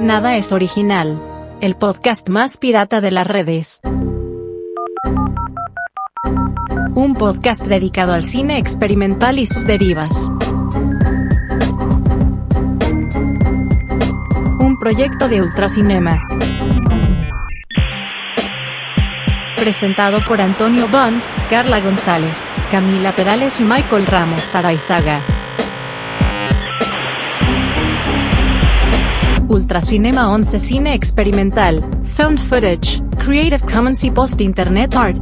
Nada es original. El podcast más pirata de las redes. Un podcast dedicado al cine experimental y sus derivas. Un proyecto de Ultracinema. Presentado por Antonio Bond, Carla González, Camila Perales y Michael Ramos Araizaga. Ultracinema 11 Cine Experimental, Found Footage, Creative Commons y Post Internet Art.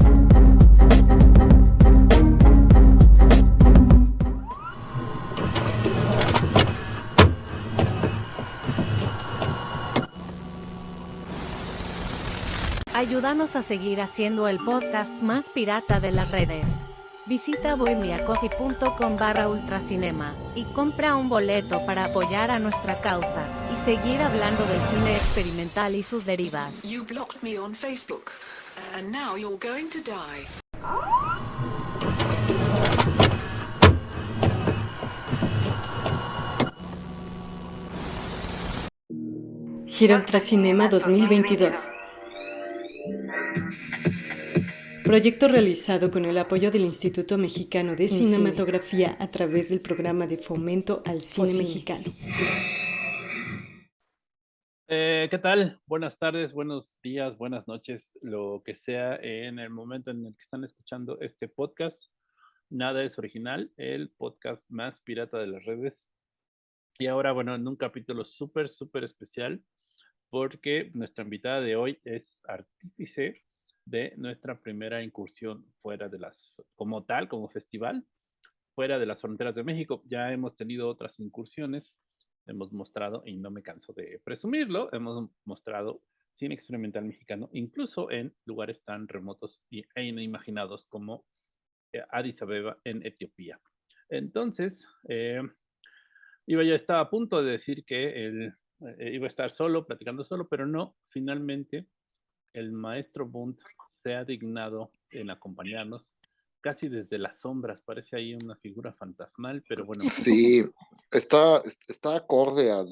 Ayúdanos a seguir haciendo el podcast más pirata de las redes. Visita bohemiacoffee.com barra ultracinema y compra un boleto para apoyar a nuestra causa y seguir hablando del cine experimental y sus derivas. You blocked me on Facebook, and now you're going to die. Gira Ultracinema 2022. Proyecto realizado con el apoyo del Instituto Mexicano de Cinematografía a través del programa de fomento al cine mexicano. Eh, ¿Qué tal? Buenas tardes, buenos días, buenas noches, lo que sea en el momento en el que están escuchando este podcast. Nada es original, el podcast más pirata de las redes. Y ahora, bueno, en un capítulo súper, súper especial, porque nuestra invitada de hoy es artífice de nuestra primera incursión fuera de las, como tal, como festival, fuera de las fronteras de México. Ya hemos tenido otras incursiones, hemos mostrado, y no me canso de presumirlo, hemos mostrado cine experimental mexicano, incluso en lugares tan remotos e inimaginados como eh, Addis Abeba en Etiopía. Entonces, eh, iba ya estaba a punto de decir que eh, iba a estar solo, platicando solo, pero no, finalmente el maestro Bund se ha dignado en acompañarnos casi desde las sombras, parece ahí una figura fantasmal, pero bueno. Sí, está, está acorde al,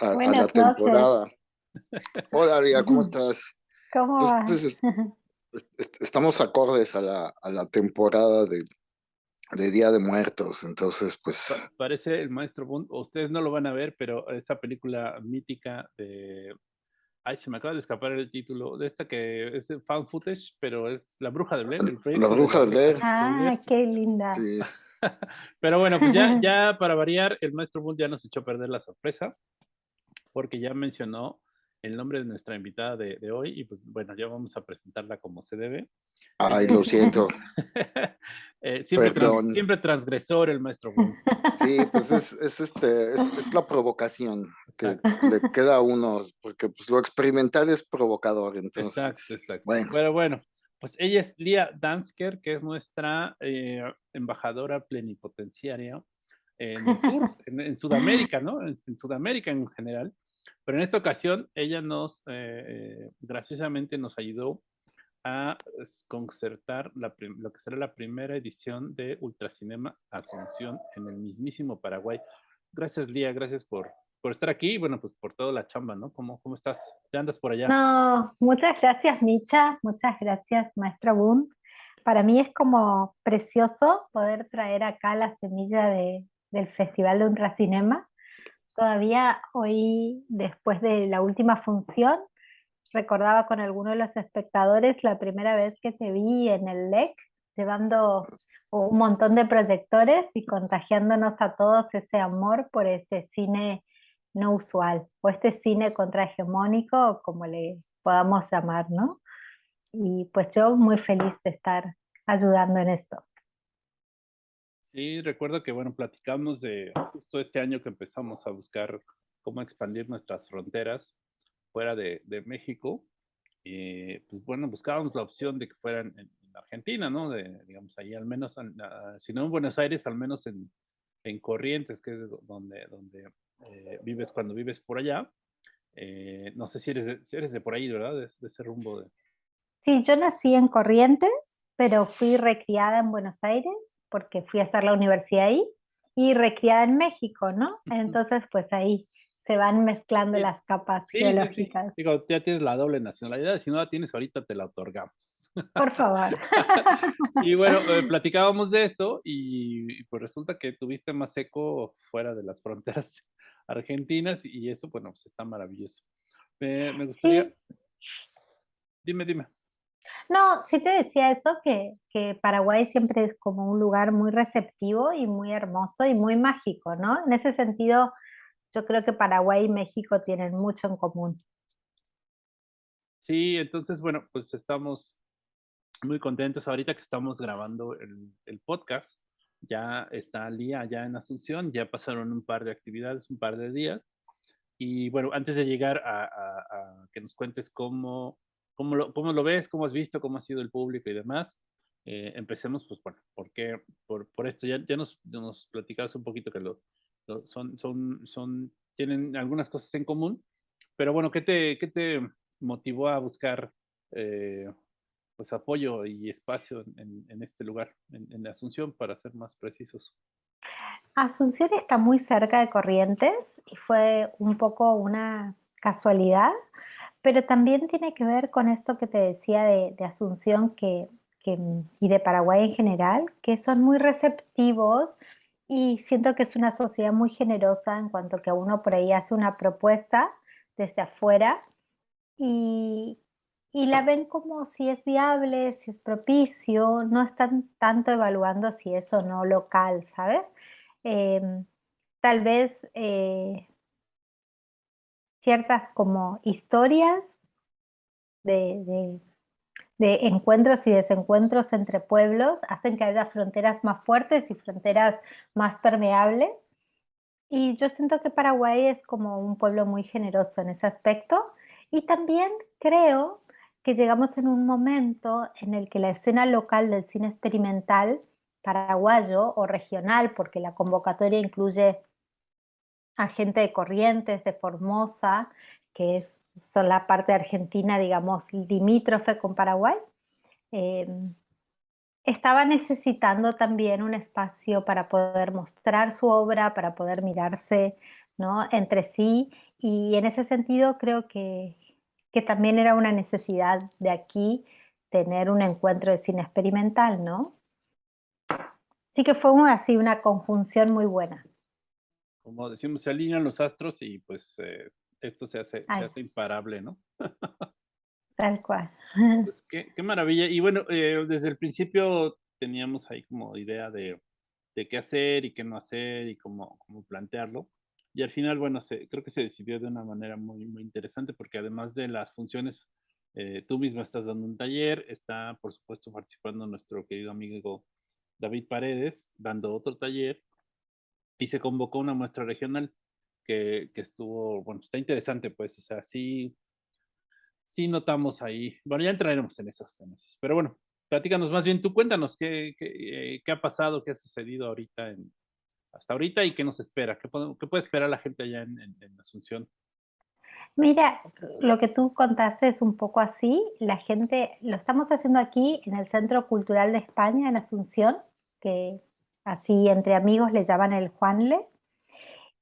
a, a la temporada. Hola, Ria, ¿cómo estás? ¿Cómo vas? Entonces, estamos acordes a la, a la temporada de, de Día de Muertos, entonces pues... Pa- Parece el maestro Bond, ustedes no lo van a ver, pero esa película mítica de... Ay, se me acaba de escapar el título de esta que es fan footage, pero es La Bruja de Blair. La Bruja de Blair. Ah, qué linda. Sí, Pero bueno, pues ya, ya para variar, el maestro Bull ya nos echó a perder la sorpresa, porque ya mencionó el nombre de nuestra invitada de, de hoy, y pues bueno, ya vamos a presentarla como se debe. ay, lo siento. Eh, siempre, trans- siempre transgresor el maestro. Sí, pues es, es este, es, es la provocación que le queda a uno, porque pues lo experimental es provocador, entonces. Exacto, exacto. Bueno, Pero bueno, pues ella es Lia Dansker, que es nuestra eh, embajadora plenipotenciaria en el sur, en, en Sudamérica, ¿no? En, en Sudamérica en general. Pero en esta ocasión ella nos, eh, graciosamente nos ayudó a concertar lo que será la primera edición de Ultracinema Asunción en el mismísimo Paraguay. Gracias, Lía, gracias por, por estar aquí y bueno, pues por toda la chamba, ¿no? ¿Cómo, cómo estás? ¿Ya andas por allá? No, muchas gracias, Micha. Muchas gracias, maestra Boone. Para mí es como precioso poder traer acá la semilla de, del Festival de Ultracinema. Todavía hoy, después de la última función, recordaba con alguno de los espectadores la primera vez que te vi en el LEC, llevando un montón de proyectores y contagiándonos a todos ese amor por este cine no usual, o este cine contrahegemónico, como le podamos llamar, ¿no? Y pues yo muy feliz de estar ayudando en esto. Sí, recuerdo que, bueno, platicamos de justo este año que empezamos a buscar cómo expandir nuestras fronteras fuera de, de México. Y pues bueno, buscábamos la opción de que fueran en, en Argentina, ¿no? De, digamos, ahí al menos, en, ah, si no en Buenos Aires, al menos en, en Corrientes, que es do- donde, donde eh, vives cuando vives por allá. Eh, no sé si eres, de, si eres de por ahí, ¿verdad? De, de ese rumbo de... Sí, yo nací en Corrientes, pero fui recriada en Buenos Aires porque fui a hacer la universidad ahí y recriada en México, ¿no? Entonces, pues ahí se van mezclando las capas geológicas. Digo, ya tienes la doble nacionalidad, si no la tienes ahorita te la otorgamos. Por favor. y bueno, eh, platicábamos de eso y, pues resulta que tuviste más eco fuera de las fronteras argentinas y eso, bueno, pues está maravilloso. me gustaría... Dime, dime. No, sí te decía eso, que, que, Paraguay siempre es como un lugar muy receptivo y muy hermoso y muy mágico, ¿no? En ese sentido, yo creo que Paraguay y México tienen mucho en común. Sí, entonces, bueno, pues estamos muy contentos ahorita que estamos grabando el, podcast. Ya está al día ya en Asunción, ya pasaron un par de actividades, un par de días. Y bueno, antes de llegar a, que nos cuentes cómo, cómo, lo, cómo lo ves, cómo has visto, cómo ha sido el público y demás, eh, empecemos, pues bueno, porque por, por esto ya, ya nos, nos platicabas un poquito que lo, son, son, son, tienen algunas cosas en común, pero bueno, ¿qué te, qué te motivó a buscar eh, pues apoyo y espacio en, en este lugar, en, en, Asunción, para ser más precisos? Asunción está muy cerca de Corrientes y fue un poco una casualidad, pero también tiene que ver con esto que te decía de, Asunción que, que, y de Paraguay en general, que son muy receptivos y siento que es una sociedad muy generosa en cuanto que uno por ahí hace una propuesta desde afuera y, y la ven como si es viable, si es propicio, no están tanto evaluando si es o no local, ¿sabes? Em, tal vez eh, ciertas como historias de, de encuentros y desencuentros entre pueblos hacen que haya fronteras más fuertes y fronteras más permeables. Y yo siento que Paraguay es como un pueblo muy generoso en ese aspecto. Y también creo que llegamos en un momento en el que la escena local del cine experimental paraguayo o regional, porque la convocatoria incluye a gente de Corrientes, de Formosa, que es son la parte argentina, digamos, limítrofe con Paraguay, em, estaba necesitando también un espacio para poder mostrar su obra, para poder mirarse ¿no? entre sí, y en ese sentido creo que, que también era una necesidad de aquí tener un encuentro de cine experimental, ¿no? Así que fue así una conjunción muy buena. Como decimos, se alinean los astros y pues eh, esto se hace, se hace imparable, ¿no? Tal cual. Pues qué, maravilla. Y bueno, eh, desde el principio teníamos ahí como idea de, de, qué hacer y qué no hacer y cómo, cómo plantearlo. Y al final, bueno, se, creo que se decidió de una manera muy, muy interesante porque además de las funciones, eh, tú misma estás dando un taller, está por supuesto participando nuestro querido amigo David Paredes, dando otro taller y se convocó una muestra regional que, estuvo, bueno, está interesante, pues, o sea, sí, sí notamos ahí, bueno, ya entraremos en esos, en esos, pero bueno, platícanos más bien, tú cuéntanos qué, qué, qué ha pasado, qué ha sucedido ahorita, hasta ahorita y qué nos espera, qué, qué puede esperar la gente allá en, Asunción. Mira, lo que tú contaste es un poco así. La gente, lo estamos haciendo aquí en el Centro Cultural de España, en Asunción, que así entre amigos le llaman el Juanle.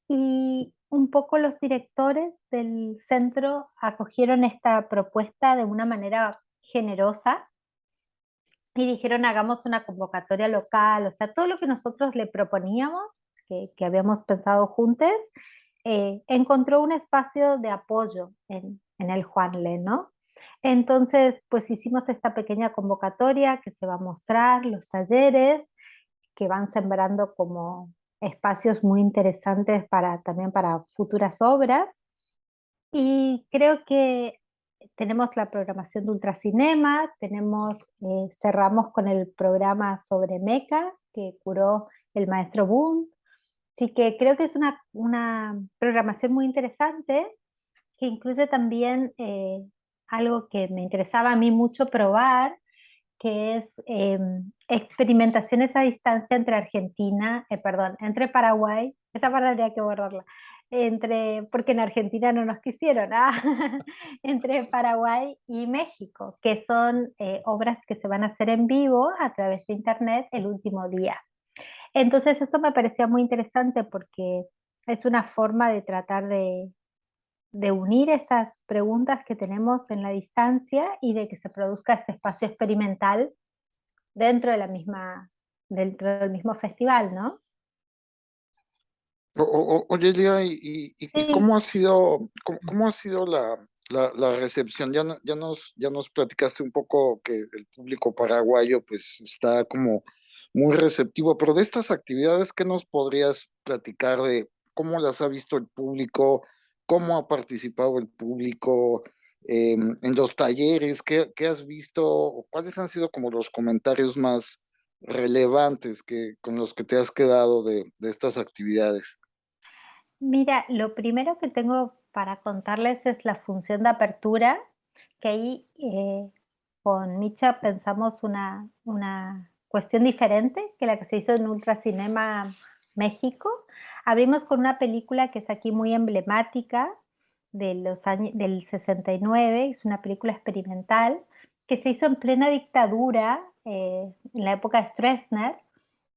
Y un poco los directores del centro acogieron esta propuesta de una manera generosa y dijeron hagamos una convocatoria local, o sea, todo lo que nosotros le proponíamos, que, habíamos pensado juntos, eh, encontró un espacio de apoyo en, en el Juanle, ¿no? Entonces, pues hicimos esta pequeña convocatoria que se va a mostrar, los talleres que van sembrando como espacios muy interesantes para, también para futuras obras. Y creo que tenemos la programación de Ultracinema, tenemos, eh, cerramos con el programa sobre mecas que curó el maestro Boone. Así que creo que es una, una programación muy interesante que incluye también eh, algo que me interesaba a mí mucho probar, que es em, experimentaciones a distancia entre Argentina, eh, perdón, entre Paraguay, esa parte habría que borrarla, entre, porque en Argentina no nos quisieron, ah, entre Paraguay y México, que son eh, obras que se van a hacer en vivo a través de internet el último día. Entonces eso me parecía muy interesante porque es una forma de tratar de, de unir estas preguntas que tenemos en la distancia y de que se produzca este espacio experimental dentro de la misma, dentro del mismo festival, ¿no? oye, Elia, ¿y, cómo ha sido, cómo, ha sido la, la, recepción? Ya, ya, nos, ya nos platicaste un poco que el público paraguayo pues está como muy receptivo, pero de estas actividades, ¿qué nos podrías platicar de cómo las ha visto el público? ¿Cómo ha participado el público? Em, en los talleres, ¿qué, ¿qué, has visto? ¿Cuáles han sido como los comentarios más relevantes que, con los que te has quedado de, de estas actividades? Mira, lo primero que tengo para contarles es la función de apertura, que ahí eh, con Micha pensamos una, una cuestión diferente que la que se hizo en Ultracinema México. Abrimos con una película que es aquí muy emblemática de los años, del 69, es una película experimental que se hizo en plena dictadura eh, en la época de Stroessner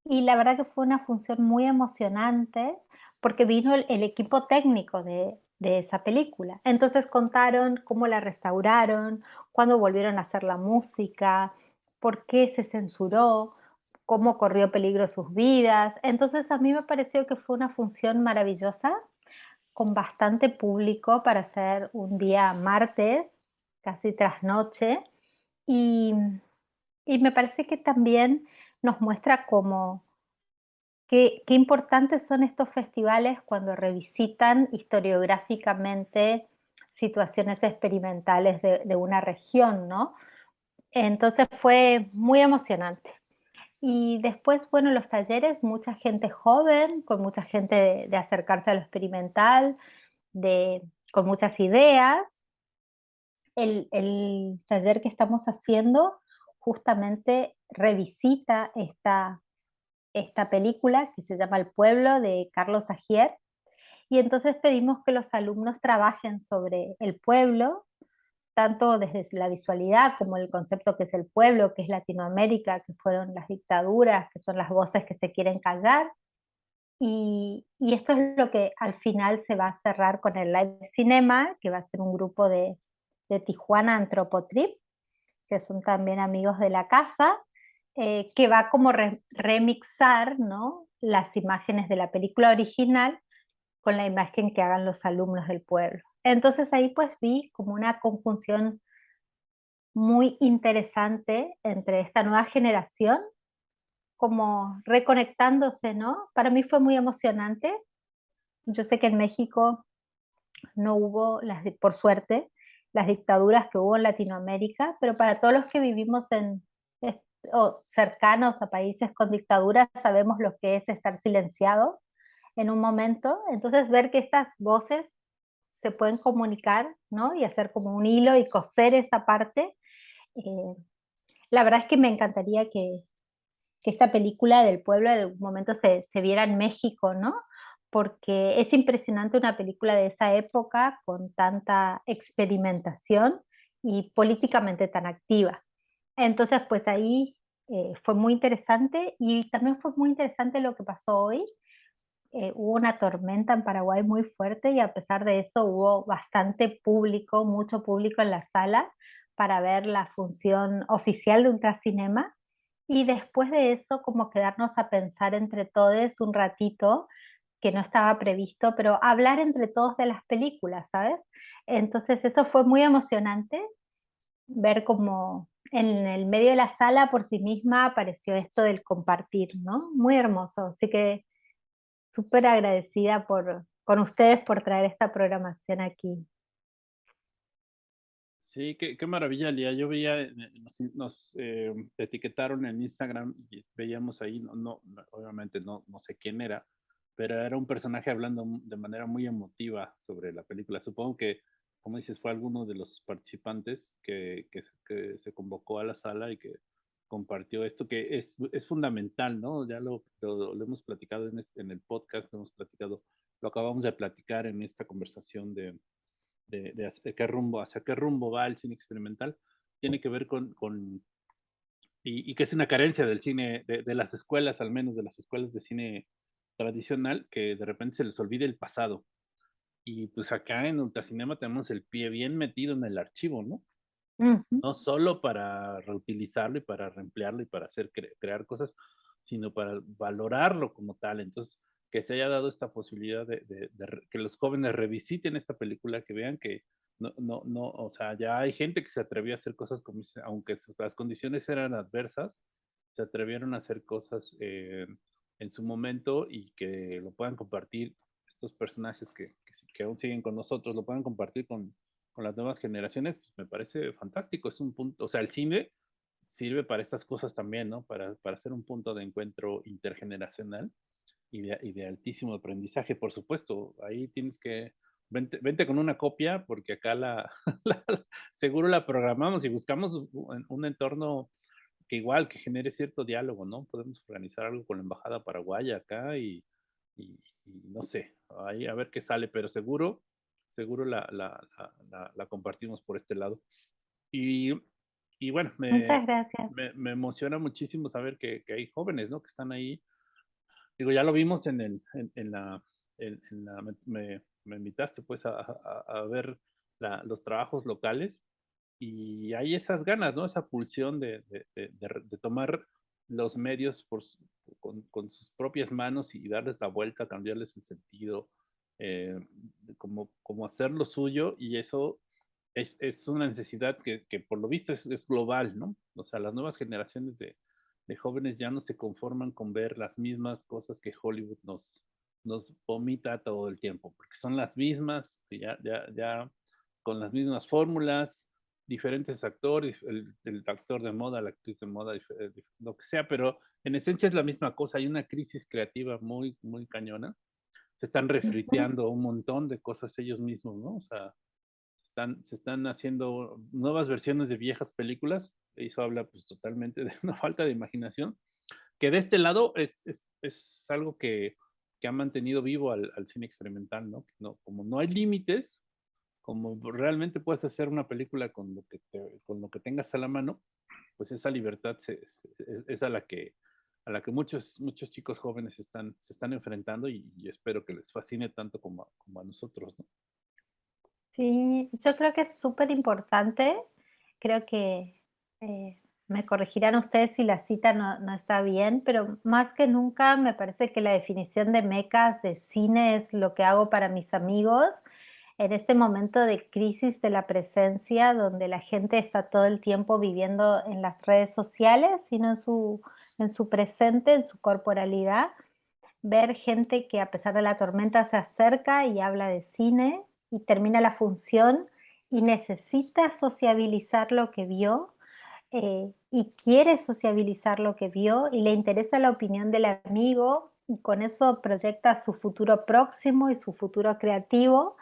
y la verdad que fue una función muy emocionante porque vino el, equipo técnico de, esa película. Entonces contaron cómo la restauraron, cuándo volvieron a hacer la música, por qué se censuró, cómo corrió peligro sus vidas. Entonces a mí me pareció que fue una función maravillosa, con bastante público para hacer un día martes, casi tras noche, y, y me parece que también nos muestra cómo Qué, importantes son estos festivales cuando revisitan historiográficamente situaciones experimentales de, una región, ¿no? Entonces fue muy emocionante. Y después, bueno, los talleres, mucha gente joven, con mucha gente de, acercarse a lo experimental, de, con muchas ideas. El, el taller que estamos haciendo justamente revisita esta esta película que se llama El pueblo de Carlos Agier y entonces pedimos que los alumnos trabajen sobre el pueblo, tanto desde la visualidad como el concepto que es el pueblo, que es Latinoamérica, que fueron las dictaduras, que son las voces que se quieren callar. Y, esto es lo que al final se va a cerrar con el live cinema, que va a ser un grupo de, de Tijuana Antropotrip, que son también amigos de la casa, eh, que va como remixar ¿no? las imágenes de la película original con la imagen que hagan los alumnos del pueblo. Entonces ahí pues vi como una conjunción muy interesante entre esta nueva generación, como reconectándose, ¿no? Para mí fue muy emocionante. Yo sé que en México no hubo, las, por suerte, las dictaduras que hubo en Latinoamérica, pero para todos los que vivimos en, o cercanos a países con dictaduras sabemos lo que es estar silenciado en un momento, entonces ver que estas voces pueden comunicar, ¿no? Y hacer como un hilo y coser esa parte. Eh, la verdad es que me encantaría que, esta película del pueblo en algún momento se, se viera en México, ¿no? Porque es impresionante una película de esa época con tanta experimentación y políticamente tan activa. Entonces, pues ahí eh, fue muy interesante y también fue muy interesante lo que pasó hoy. Eh, hubo una tormenta en Paraguay muy fuerte y a pesar de eso hubo bastante público, mucho público en la sala para ver la función oficial de Ultracinema y después de eso como quedarnos a pensar entre todos un ratito que no estaba previsto, pero hablar entre todos de las películas, ¿sabes? Entonces eso fue muy emocionante ver cómo en el medio de la sala por sí misma apareció esto del compartir, ¿no? Muy hermoso, así que súper agradecida por, con ustedes por traer esta programación aquí. Sí, qué, maravilla, Lía. Yo veía, eh, nos, eh, etiquetaron en Instagram y veíamos ahí, no, no, obviamente no, no sé quién era, pero era un personaje hablando de manera muy emotiva sobre la película. Supongo que como dices, fue alguno de los participantes que, que, se convocó a la sala y que compartió esto que es, es fundamental, ¿no? Ya lo, lo, hemos platicado en, en, el podcast, lo hemos platicado, lo acabamos de platicar en esta conversación de, de, de hacia qué rumbo, hacia qué rumbo va el cine experimental, tiene que ver con, con y, y, que es una carencia del cine, de, de, las escuelas, al menos de las escuelas de cine tradicional que de repente se les olvide el pasado. Y pues acá en Ultracinema tenemos el pie bien metido en el archivo, ¿no? No solo para reutilizarlo y para reemplearlo y para hacer crear cosas, sino para valorarlo como tal. Entonces, que se haya dado esta posibilidad de, que los jóvenes revisiten esta película, que vean que no, no, no, o sea, ya hay gente que se atrevió a hacer cosas como, aunque las condiciones eran adversas, se atrevieron a hacer cosas eh, en su momento y que lo puedan compartir estos personajes que, que aún siguen con nosotros lo puedan compartir con, con las nuevas generaciones, pues me parece fantástico. Es un punto, o sea, el cine sirve para estas cosas también, ¿no? Para, para ser un punto de encuentro intergeneracional y de, altísimo aprendizaje, por supuesto. Ahí tienes que, vente, vente con una copia, porque acá la, seguro la programamos y buscamos un, un entorno que igual, que genere cierto diálogo, ¿no? Podemos organizar algo con la Embajada Paraguaya acá y, y, no sé, ahí a ver qué sale, pero seguro, seguro la, la, la, la compartimos por este lado. Y, y bueno, me. Me, me, emociona muchísimo saber que, que, hay jóvenes, ¿no? Que están ahí. Digo, ya lo vimos en, el, en, en la, en, me, me, invitaste pues a, a, a ver los trabajos locales y hay esas ganas, ¿no? Esa pulsión de, de, de, de tomar los medios por, con, con, sus propias manos y darles la vuelta, cambiarles el sentido, eh, como, como hacer lo suyo y eso es, es una necesidad que, que, por lo visto es, es, global, ¿no? O sea, las nuevas generaciones de, de, jóvenes ya no se conforman con ver las mismas cosas que Hollywood nos, nos vomita todo el tiempo, porque son las mismas, ya, ya, ya con las mismas fórmulas, diferentes actores, el, el, actor de moda, la actriz de moda, lo que sea, pero en esencia es la misma cosa, hay una crisis creativa muy, muy cañona, se están refriteando un montón de cosas ellos mismos, ¿no? O sea, están, se están haciendo nuevas versiones de viejas películas, eso habla pues totalmente de una falta de imaginación, que de este lado es, es, es algo que, que, ha mantenido vivo al, al cine experimental, ¿no? ¿no? Como no hay límites, como realmente puedes hacer una película con lo que, te, con lo que tengas a la mano, pues esa libertad se, es, es, a la que a la que muchos muchos chicos jóvenes están se están enfrentando y, y espero que les fascine tanto como, como a nosotros, ¿no? Sí, yo creo que es súper importante. Creo que eh, me corregirán ustedes si la cita no, no, está bien, pero más que nunca me parece que la definición de mecas de cine es lo que hago para mis amigos en este momento de crisis de la presencia, donde la gente está todo el tiempo viviendo en las redes sociales, sino en su, en su presente, en su corporalidad, ver gente que a pesar de la tormenta se acerca y habla de cine y termina la función y necesita sociabilizar lo que vio eh, y quiere sociabilizar lo que vio y le interesa la opinión del amigo y con eso proyecta su futuro próximo y su futuro creativo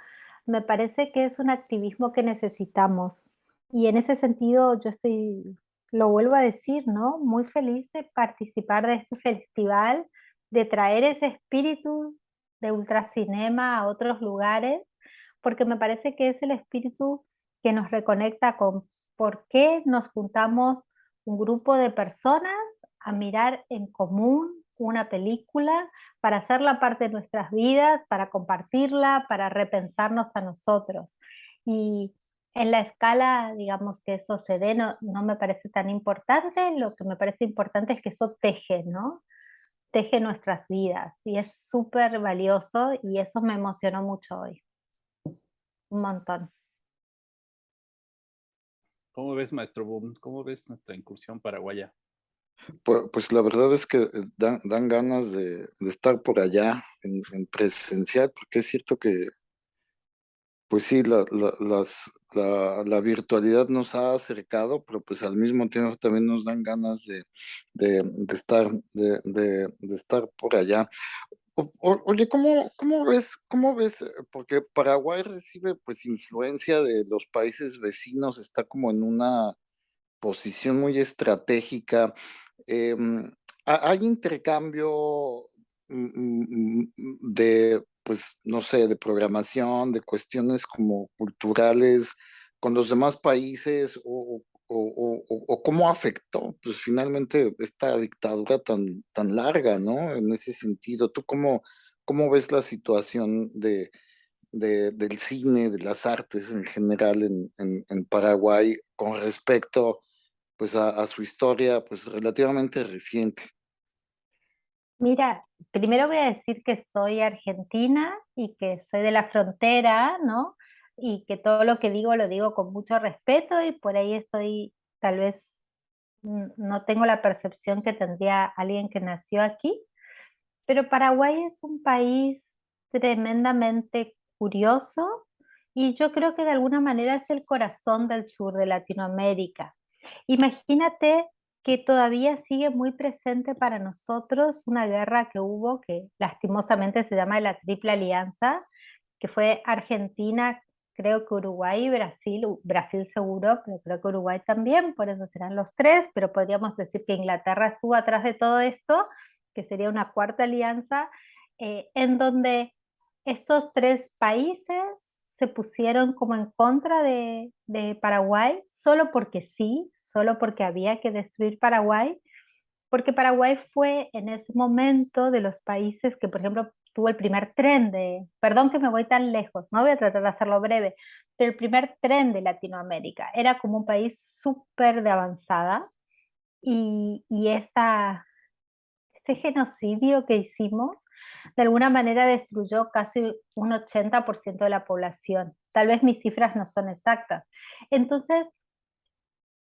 me parece que es un activismo que necesitamos. Y en ese sentido yo estoy, lo vuelvo a decir, ¿no? Muy feliz de participar de este festival, de traer ese espíritu de ultracinema a otros lugares, porque me parece que es el espíritu que nos reconecta con por qué nos juntamos un grupo de personas a mirar en común una película para hacerla parte de nuestras vidas, para compartirla, para repensarnos a nosotros. Y en la escala, digamos, que eso se dé, no, no me parece tan importante, lo que me parece importante es que eso teje, ¿no? Teje nuestras vidas y es súper valioso y eso me emocionó mucho hoy. Un montón. ¿Cómo ves, maestro Boom? ¿Cómo ves nuestra incursión paraguaya? Pues, la verdad es que eh, dan, ganas de, estar por allá en, en, presencial, porque es cierto que, pues sí, la, virtualidad nos ha acercado, pero pues al mismo tiempo también nos dan ganas de, estar, de, estar por allá. Oye, ¿cómo, ¿cómo ves, cómo ves? Porque Paraguay recibe pues influencia de los países vecinos, está como en una posición muy estratégica eh, hay intercambio mm, mm, de, pues, no sé, de programación, de cuestiones como culturales con los demás países, o, cómo afectó, pues finalmente esta dictadura tan, tan larga, ¿no? En ese sentido, ¿tú cómo, cómo ves la situación de, del cine, de las artes en general en, Paraguay con respecto pues a, su historia pues relativamente reciente? Mira, primero voy a decir que soy argentina y que soy de la frontera, ¿no? Y que todo lo que digo lo digo con mucho respeto y por ahí estoy, tal vez no tengo la percepción que tendría alguien que nació aquí, pero Paraguay es un país tremendamente curioso y yo creo que de alguna manera es el corazón del sur de Latinoamérica. Imagínate que todavía sigue muy presente para nosotros una guerra que hubo, que lastimosamente se llama la Triple Alianza, que fue Argentina, creo que Uruguay y Brasil, Brasil seguro, pero creo que Uruguay también, por eso serán los tres, pero podríamos decir que Inglaterra estuvo atrás de todo esto, que sería una cuarta alianza, eh, en donde estos tres países se pusieron como en contra de, Paraguay solo porque sí, solo porque había que destruir Paraguay, porque Paraguay fue en ese momento de los países que, por ejemplo, tuvo el primer tren de, perdón que me voy tan lejos, no voy a tratar de hacerlo breve, pero el primer tren de Latinoamérica. Era como un país súper de avanzada y, y esta, este genocidio que hicimos de alguna manera destruyó casi un 80% de la población. Tal vez mis cifras no son exactas. Entonces,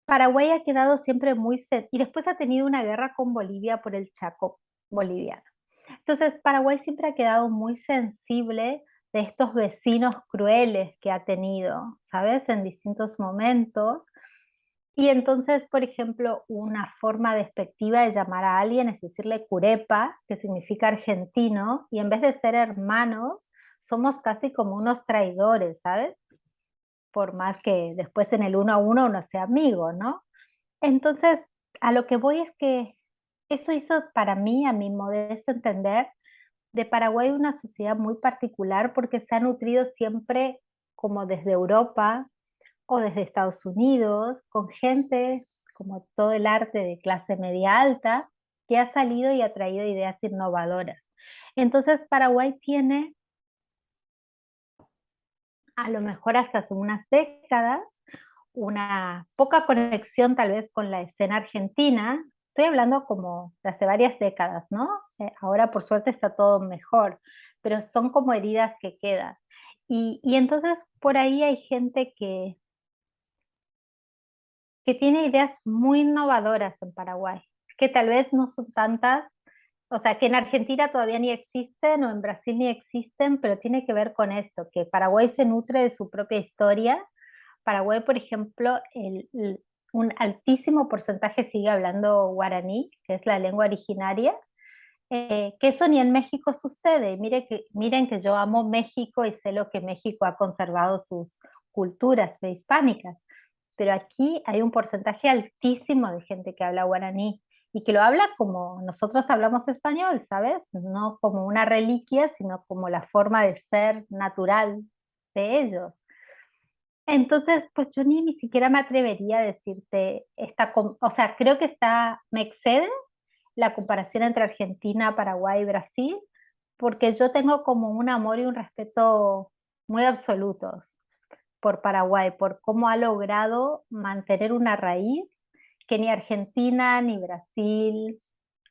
Paraguay ha quedado siempre muy... Y después ha tenido una guerra con Bolivia por el Chaco boliviano. Entonces, Paraguay siempre ha quedado muy sensible de estos vecinos crueles que ha tenido, ¿sabes? En distintos momentos. Y entonces, por ejemplo, una forma despectiva de llamar a alguien es decirle curepa, que significa argentino, y en vez de ser hermanos, somos casi como unos traidores, ¿sabes? Por más que después en el uno a uno uno sea amigo, ¿no? Entonces, a lo que voy es que eso hizo para mí, a mi modesto entender, de Paraguay una sociedad muy particular porque se ha nutrido siempre como desde Europa, o desde Estados Unidos, con gente como todo el arte de clase media alta, que ha salido y ha traído ideas innovadoras. Entonces Paraguay tiene, a lo mejor hasta hace unas décadas, una poca conexión tal vez con la escena argentina. Estoy hablando como de hace varias décadas, ¿no? Eh, ahora por suerte está todo mejor, pero son como heridas que quedan. Y, y entonces por ahí hay gente que que tiene ideas muy innovadoras en Paraguay, que tal vez no son tantas, o sea, que en Argentina todavía ni existen o en Brasil ni existen, pero tiene que ver con esto, que Paraguay se nutre de su propia historia. Paraguay, por ejemplo, un altísimo porcentaje sigue hablando guaraní, que es la lengua originaria, eh, que eso ni en México sucede. Mire que, miren que yo amo México y sé lo que México ha conservado sus culturas prehispánicas, pero aquí hay un porcentaje altísimo de gente que habla guaraní y que lo habla como nosotros hablamos español, ¿sabes? No como una reliquia, sino como la forma de ser natural de ellos. Entonces, pues yo ni, ni siquiera me atrevería a decirte, esta, o sea, creo que está, me excede la comparación entre Argentina, Paraguay y Brasil, porque yo tengo como un amor y un respeto muy absolutos por Paraguay, por cómo ha logrado mantener una raíz que ni Argentina ni Brasil,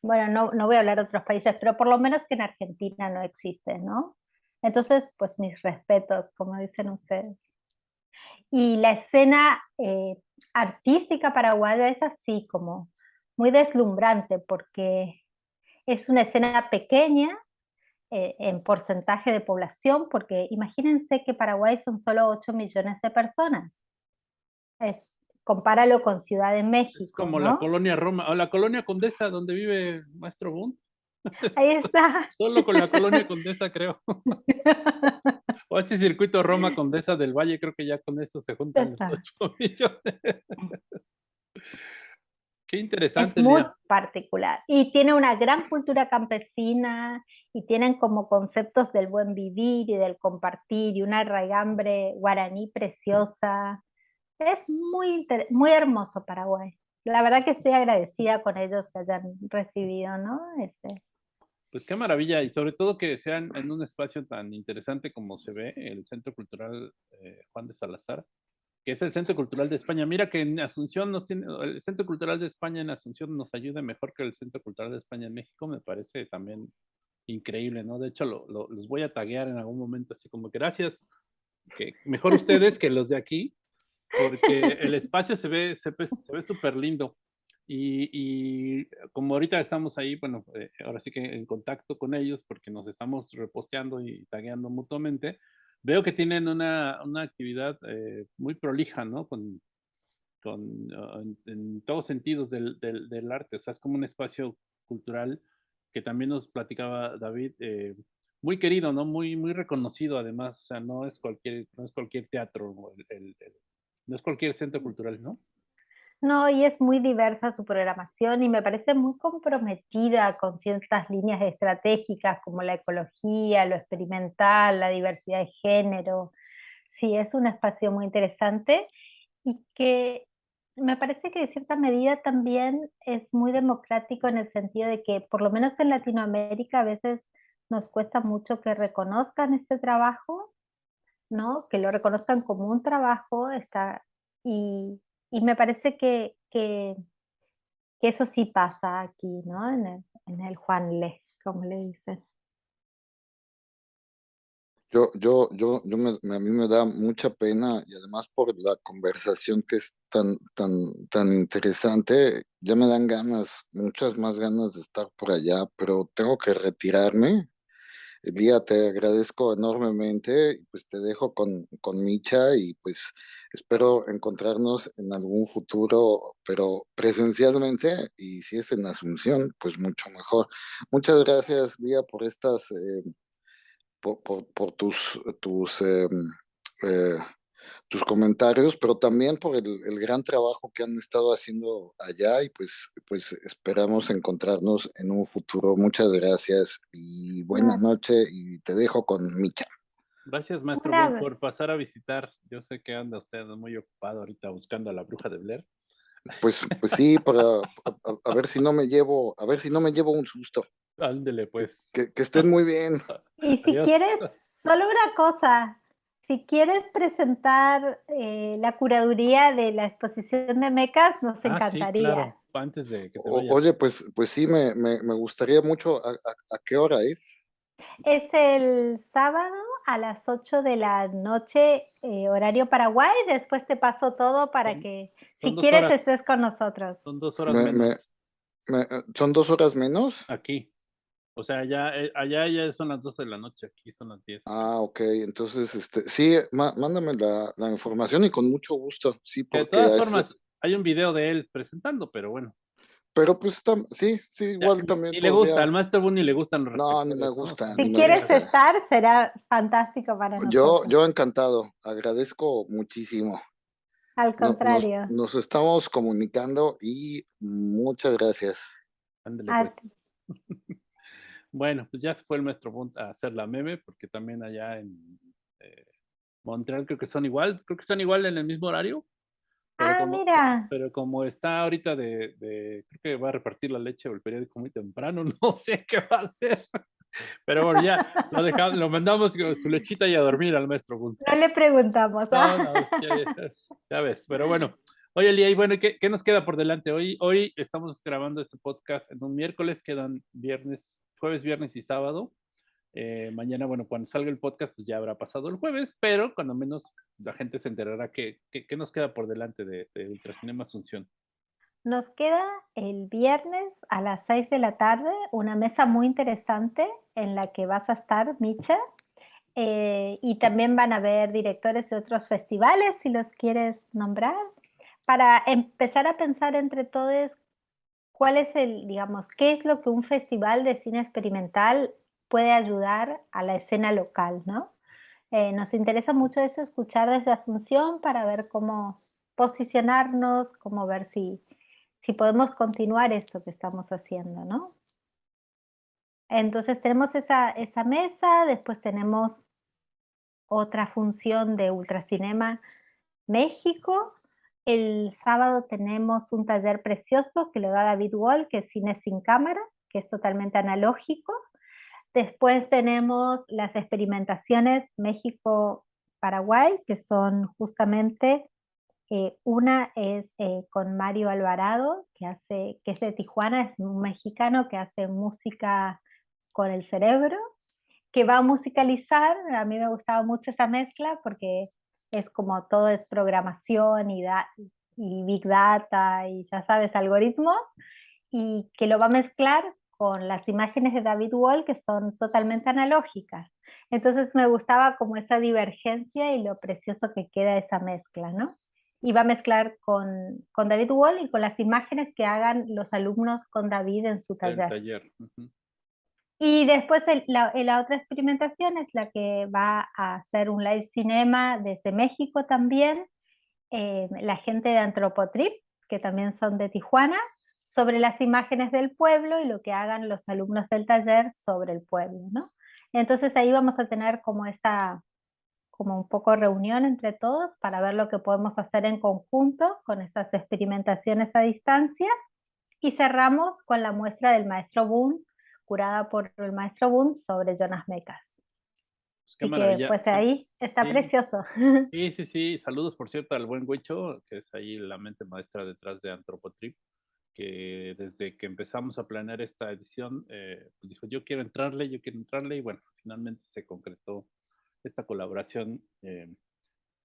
bueno, no, no voy a hablar de otros países, pero por lo menos que en Argentina no existe, ¿no? Entonces, pues mis respetos, como dicen ustedes. Y la escena eh, artística paraguaya es así, como muy deslumbrante, porque es una escena pequeña, eh, en porcentaje de población, porque imagínense que Paraguay son solo 8 millones de personas. Es, compáralo con Ciudad de México. Es como la colonia Roma, o la colonia Condesa, donde vive Maestro Bund. Ahí está. Solo con la colonia Condesa, creo. o ese circuito Roma Condesa del Valle, creo que ya con eso se juntan los 8 millones. Qué interesante. Es muy particular. Y tiene una gran cultura campesina y tienen como conceptos del buen vivir y del compartir y una raigambre guaraní preciosa. es muy, muy hermoso Paraguay. La verdad que estoy agradecida con ellos que hayan recibido, ¿no? Este, pues qué maravilla, y sobre todo que sean en un espacio tan interesante como se ve, el Centro Cultural eh, Juan de Salazar, que es el Centro Cultural de España. Mira que en Asunción nos el Centro Cultural de España en Asunción nos ayuda mejor que el Centro Cultural de España en México, me parece también increíble, ¿no? De hecho, los voy a taguear en algún momento, así como gracias, que mejor ustedes que los de aquí, porque el espacio se ve, se ve súper lindo. Y, como ahorita estamos ahí, bueno, eh, ahora sí que en contacto con ellos porque nos estamos reposteando y tagueando mutuamente, veo que tienen una, una actividad eh, muy prolija, ¿no? Con, con ah, en, todos sentidos del, del, del, arte, o sea, es como un espacio cultural que también nos platicaba David, eh, muy querido, ¿no? Muy, muy reconocido además, o sea, no es cualquier, no es cualquier teatro, no es cualquier centro cultural, ¿no? No, y es muy diversa su programación y me parece muy comprometida con ciertas líneas estratégicas como la ecología, lo experimental, la diversidad de género. Sí, es un espacio muy interesante y que me parece que de cierta medida también es muy democrático en el sentido de que por lo menos en Latinoamérica a veces nos cuesta mucho que reconozcan este trabajo, ¿no? Que lo reconozcan como un trabajo está, y, y me parece que, que, eso sí pasa aquí, ¿no? En el, en el Juan Le, como le dicen. Yo, yo, yo, yo me, a mí me da mucha pena y además por la conversación que es tan, tan, tan interesante, ya me dan ganas, muchas más ganas de estar por allá, pero tengo que retirarme. Día, te agradezco enormemente pues te dejo con, con Micha y pues Espero encontrarnos en algún futuro, pero presencialmente, y si es en Asunción, pues mucho mejor. Muchas gracias, Lía, por estas, eh, por, por, tus, tus, eh, eh, tus comentarios, pero también por el, el, gran trabajo que han estado haciendo allá y pues, pues esperamos encontrarnos en un futuro. Muchas gracias y buena noche y te dejo con Micha. Gracias, maestro, por pasar a visitar. Yo sé que anda usted muy ocupado ahorita buscando a la bruja de Blair. Pues, pues sí, para a, ver si no me llevo, a ver si no me llevo un susto. Ándele, pues. Que, estén muy bien. Y si quieres, solo una cosa, si quieres presentar eh, la curaduría de la exposición de mecas, nos ah, encantaría. Antes de que te Oye, pues, pues sí, me, me, me gustaría mucho. ¿A, a qué hora es? Es el sábado a las 8 de la noche, eh, horario Paraguay. Después te paso todo para que, si quieres, estés con nosotros. Son dos horas menos. Eh, ¿Son dos horas menos? Aquí. O sea, allá, eh, allá ya son las 12 de la noche, aquí son las 10. Ah, ok. Entonces, este, sí, mándame la, la, información y con mucho gusto. Sí, porque de todas formas, hay un video de él presentando, pero bueno. Pero pues sí, sí, igual también. Y le gusta, al Master Bunny le gustan los No, ni me gusta. Si quieres estar, será fantástico para nosotros. Yo, yo encantado, agradezco muchísimo. Al contrario. Nos, estamos comunicando y muchas gracias. Ándale, pues. bueno, pues ya se fue el maestro a hacer la meme, porque también allá en eh, Montreal creo que son igual, creo que están igual en el mismo horario. Pero ah, como, mira. Pero como está ahorita de, creo que va a repartir la leche o el periódico muy temprano, no sé qué va a hacer. Pero bueno, ya lo, dejamos, lo mandamos con su lechita y a dormir al maestro No le preguntamos. ¿ah? No, no, ya, ves. Pero bueno, oye, Lía, y bueno, ¿qué, ¿qué, nos queda por delante? Hoy, hoy estamos grabando este podcast en un miércoles, quedan viernes, jueves, viernes y sábado. Eh, mañana, bueno, cuando salga el podcast, pues ya habrá pasado el jueves, pero cuando menos la gente se enterará que, qué nos queda por delante de, Ultracinema Asunción. Nos queda el viernes a las 6 de la tarde una mesa muy interesante en la que vas a estar, Micha, eh, y también van a haber directores de otros festivales, si los quieres nombrar, para empezar a pensar entre todos cuál es el, digamos, qué es lo que un festival de cine experimental puede ayudar a la escena local, ¿no? Eh, nos interesa mucho eso, escuchar desde Asunción para ver cómo posicionarnos, cómo ver si, si podemos continuar esto que estamos haciendo, ¿no? Entonces tenemos esa, esa mesa, después tenemos otra función de Ultracinema México, el sábado tenemos un taller precioso que lo da David Wall, que es cine sin cámara, que es totalmente analógico. Después tenemos las experimentaciones México-Paraguay, que son justamente, eh, una es eh, con Mario Alvarado, que, hace, que es de Tijuana, es un mexicano que hace música con el cerebro, que va a musicalizar, a mí me gustaba mucho esa mezcla porque es como todo es programación y, y big data y ya sabes, algoritmos, y que lo va a mezclar con las imágenes de David Wall que son totalmente analógicas. Entonces me gustaba como esa divergencia y lo precioso que queda esa mezcla, ¿no? Y va a mezclar con, con David Wall y con las imágenes que hagan los alumnos con David en su taller. Y después la, la, otra experimentación es la que va a hacer un live cinema desde México también, eh, la gente de Antropotrip, que también son de Tijuana, sobre las imágenes del pueblo y lo que hagan los alumnos del taller sobre el pueblo, ¿no? Entonces ahí vamos a tener como esta, como un poco reunión entre todos para ver lo que podemos hacer en conjunto con estas experimentaciones a distancia y cerramos con la muestra del maestro Boone curada por el maestro Boone sobre Jonas Mecas. Pues qué maravilla. pues ahí está precioso. Sí, sí, sí. Saludos, por cierto, al buen Huicho, que es ahí la mente maestra detrás de Antropotrip, que desde que empezamos a planear esta edición, eh, pues dijo, yo quiero entrarle, yo quiero entrarle, y bueno, finalmente se concretó esta colaboración, eh,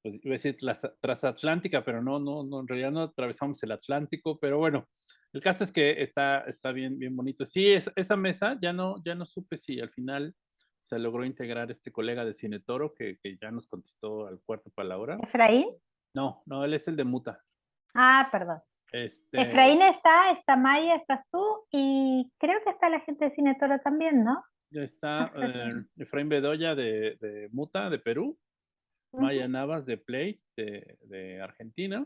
pues iba a decir transatlántica, pero no, no, no, en realidad no atravesamos el Atlántico, pero bueno, el caso es que está, está bien, bien bonito. Sí, esa mesa ya no, ya no supe si al final se logró integrar este colega de Cine Toro que, que ya nos contestó al cuarto para la hora. ¿Efraín? No, no, él es el de Muta. Ah, perdón. Este... Efraín está, está Maya, estás tú y creo que está la gente de Cine Toro también, ¿no? Ya está eh, Efraín Bedoya de, de, Muta, de Perú. Maya Navas de Play, de, de Argentina.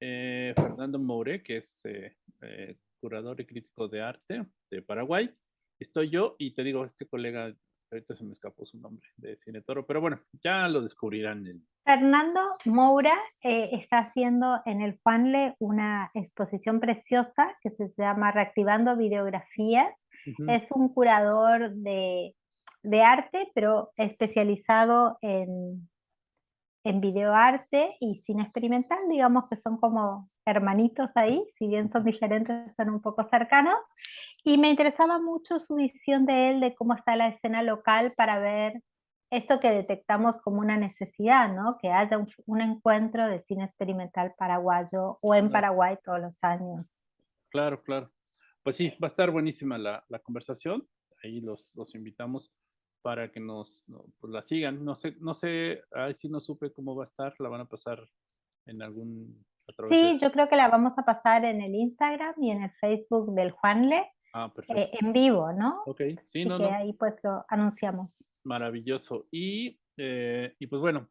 Eh, Fernando Moure, que es eh, curador y crítico de arte de Paraguay. Estoy yo y te digo, este colega, ahorita se me escapó su nombre, de Cine Toro, pero bueno, ya lo descubrirán. Fernando Moura está haciendo en el Juanle una exposición preciosa que se llama Reactivando Videografías. Es un curador de, de arte, pero especializado en en videoarte y cine experimental, digamos que son como hermanitos ahí, si bien son diferentes, son un poco cercanos. Y me interesaba mucho su visión de él, de cómo está la escena local para ver esto que detectamos como una necesidad, ¿no? Que haya un, encuentro de cine experimental paraguayo o en Paraguay todos los años. Claro, claro. Pues sí, va a estar buenísima la, la conversación. Ahí los, los invitamos para que nos pues, la sigan. No sé, no sé, ahí sí no supe cómo va a estar, la van a pasar en algún... Sí, yo creo que la vamos a pasar en el Instagram y en el Facebook del Juanle. Ah, eh, en vivo, ¿no? Ok, sí, no, que ahí pues lo anunciamos. Maravilloso. Y, eh, y pues bueno,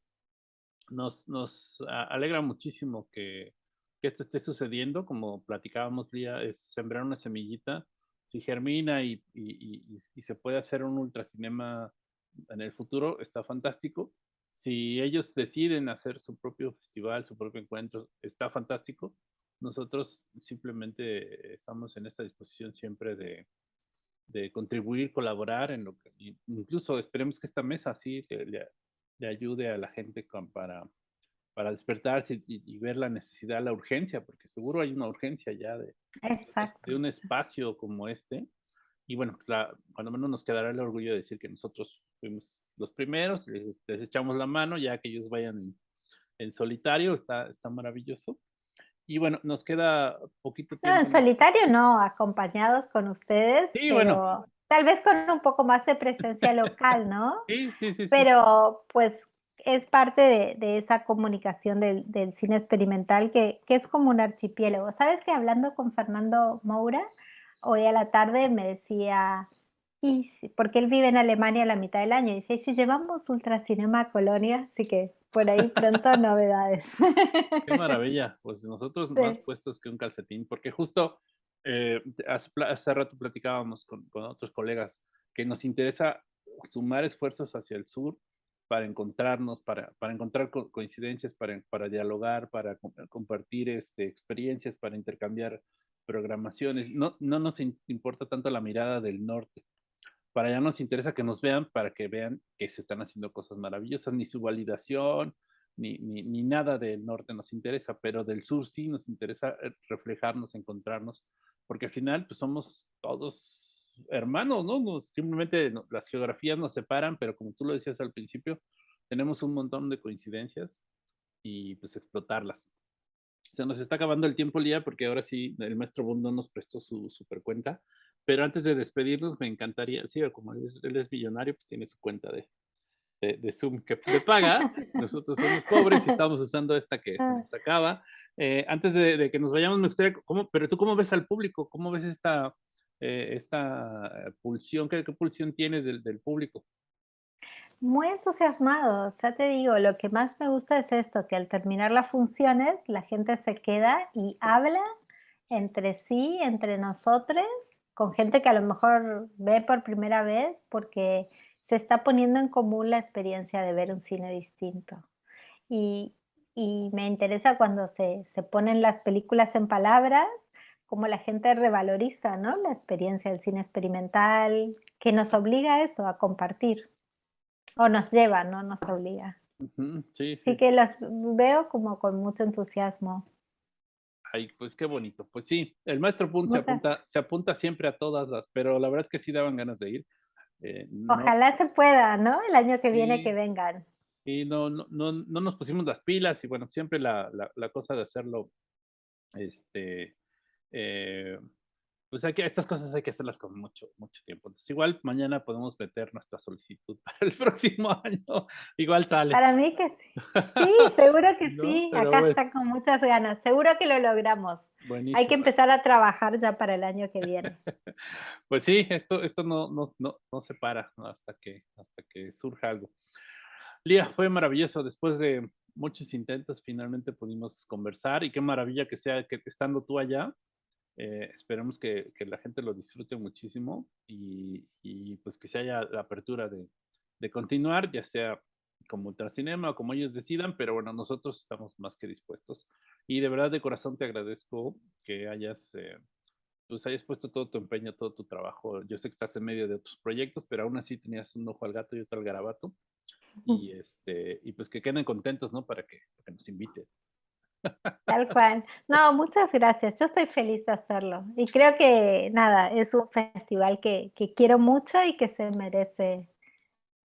nos, nos alegra muchísimo que, que, esto esté sucediendo, como platicábamos, Lía, es sembrar una semillita si germina y, se puede hacer un ultracinema en el futuro, está fantástico. Si ellos deciden hacer su propio festival, su propio encuentro, está fantástico. Nosotros simplemente estamos en esta disposición siempre de, contribuir, colaborar en lo que, incluso esperemos que esta mesa le, le ayude a la gente para, para despertarse y, ver la necesidad, la urgencia, porque seguro hay una urgencia ya de, de un espacio como este. Y bueno, la, cuando menos nos quedará el orgullo de decir que nosotros fuimos los primeros, les, echamos la mano, ya que ellos vayan en, solitario, está, está maravilloso. Y bueno, nos queda poquito tiempo. No, en solitario no, acompañados con ustedes. Sí, bueno. Tal vez con un poco más de presencia local, ¿no? Sí, sí, sí. Pero pues es parte de, esa comunicación del, cine experimental que, es como un archipiélago. ¿Sabes que hablando con Fernando Moura, hoy a la tarde me decía, y porque él vive en Alemania la mitad del año, y dice, ¿y si llevamos Ultracinema a Colonia? Así que por ahí pronto novedades. Qué maravilla, pues nosotros más puestos que un calcetín, porque justo eh, hace, rato platicábamos con, con otros colegas que nos interesa sumar esfuerzos hacia el sur para encontrarnos, para, para encontrar coincidencias, para, para dialogar, para compartir este, experiencias, para intercambiar programaciones. No, no nos importa tanto la mirada del norte. Para allá nos interesa que nos vean, para que vean que se están haciendo cosas maravillosas, ni su validación, ni, ni, ni nada del norte nos interesa, pero del sur sí nos interesa eh, reflejarnos, encontrarnos, porque al final pues somos todos hermanos, ¿no? simplemente las geografías nos separan, pero como tú lo decías al principio, tenemos un montón de coincidencias y pues explotarlas. Se nos está acabando el tiempo, Lía, porque ahora sí el maestro Bundo nos prestó su super cuenta, pero antes de despedirnos me encantaría, sí, como él es, millonario, pues tiene su cuenta de, de, Zoom que le paga, nosotros somos pobres y estamos usando esta que se nos acaba. Eh, antes de, de, que nos vayamos, me gustaría, ¿cómo, pero tú cómo ves al público? ¿Cómo ves esta, eh, esta pulsión? ¿Qué, pulsión tienes del, público? Muy entusiasmados, ya te digo, lo que más me gusta es esto, que al terminar las funciones la gente se queda y habla entre sí, entre nosotros, con gente que a lo mejor ve por primera vez porque se está poniendo en común la experiencia de ver un cine distinto. Y, y me interesa cuando se, se ponen las películas en palabras como la gente revaloriza ¿no? la experiencia del cine experimental, que nos obliga a eso, a compartir. O nos lleva, no nos obliga. sí, sí. que las veo como con mucho entusiasmo. Ay, pues qué bonito. Pues sí, el maestro Punt se apunta, se apunta siempre a todas las, pero la verdad es que sí daban ganas de ir. Eh, Ojalá se pueda, ¿no? El año que viene que vengan. Y no, no, no, no, nos pusimos las pilas y bueno, siempre la, la, la cosa de hacerlo, este, eh, pues hay que, estas cosas hay que hacerlas con mucho, mucho tiempo. Entonces, igual mañana podemos meter nuestra solicitud para el próximo año. Igual sale. Para mí que sí. Sí, seguro que sí. Acá está con muchas ganas. Seguro que lo logramos. Hay que empezar a trabajar ya para el año que viene. pues sí, esto, esto no, no, no, no se para hasta que, hasta que surja algo. Lía, fue maravilloso. Después de muchos intentos, finalmente pudimos conversar y qué maravilla que sea que estando tú allá, eh, esperemos que, que, la gente lo disfrute muchísimo y, y, pues que se haya la apertura de, de continuar, ya sea como Ultracinema o como ellos decidan, pero bueno, nosotros estamos más que dispuestos. Y de verdad de corazón te agradezco que hayas, eh, pues hayas puesto todo tu empeño, todo tu trabajo. Yo sé que estás en medio de otros proyectos, pero aún así tenías un ojo al gato y otro al garabato. Y, este, y pues que queden contentos, ¿no? Para que, para que nos inviten. Tal cual. No, muchas gracias. Yo estoy feliz de hacerlo. Y creo que, nada, es un festival que, que quiero mucho y que se merece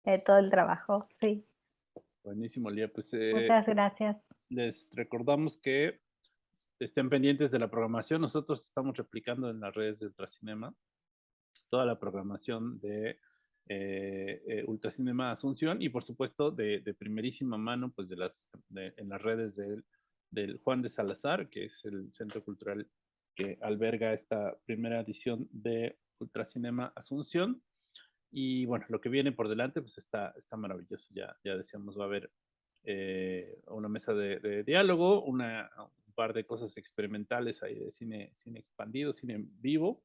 eh, todo el trabajo. Sí. Buenísimo, Lía. Pues, eh, muchas gracias. Les recordamos que estén pendientes de la programación. Nosotros estamos replicando en las redes de Ultracinema toda la programación de eh, Ultracinema Asunción y por supuesto de, de, primerísima mano pues de las en las redes de del Juan de Salazar, que es el centro cultural que alberga esta primera edición de Ultracinema Asunción. Y bueno, lo que viene por delante, pues está, está maravilloso. Ya, ya decíamos, va a haber eh, una mesa de, diálogo, una, un par de cosas experimentales ahí de cine, cine expandido, cine vivo,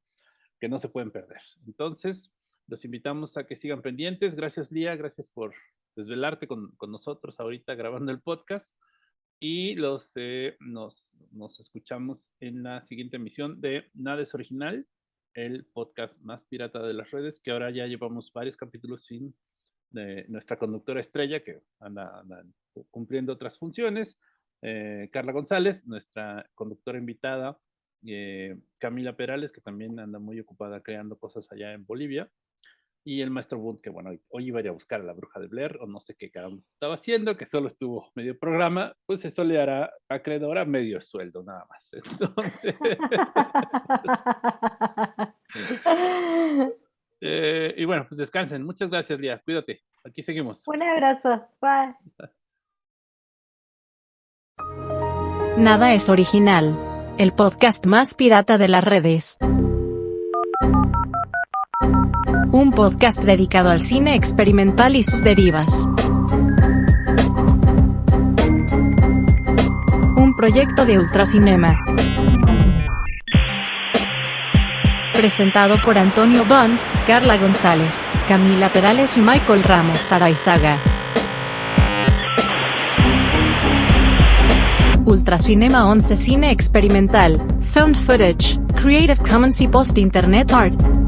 que no se pueden perder. Entonces, los invitamos a que sigan pendientes. Gracias, Lía, gracias por desvelarte con, con nosotros ahorita grabando el podcast y los, eh, nos, nos escuchamos en la siguiente emisión de Nada es Original, el podcast más pirata de las redes, que ahora ya llevamos varios capítulos sin de nuestra conductora estrella, que anda, cumpliendo otras funciones, eh, Carla González, nuestra conductora invitada, eh, Camila Perales, que también anda muy ocupada creando cosas allá en Bolivia, y el maestro Bund, que bueno, hoy iba a ir a buscar a la bruja de Blair, o no sé qué caramba estaba haciendo, que solo estuvo medio programa, pues eso le hará acreedor a medio sueldo nada más. Entonces. Eh, y bueno, pues descansen. Muchas gracias, Lía. Cuídate. Aquí seguimos. Un abrazo. Bye. Nada es original. El podcast más pirata de las redes un podcast dedicado al cine experimental y sus derivas. Un proyecto de Ultracinema. Presentado por Antonio Bond, Carla González, Camila Perales y Michael Ramos Araizaga. Ultracinema 11 Cine Experimental, Film Footage, Creative Commons y Post Internet Art.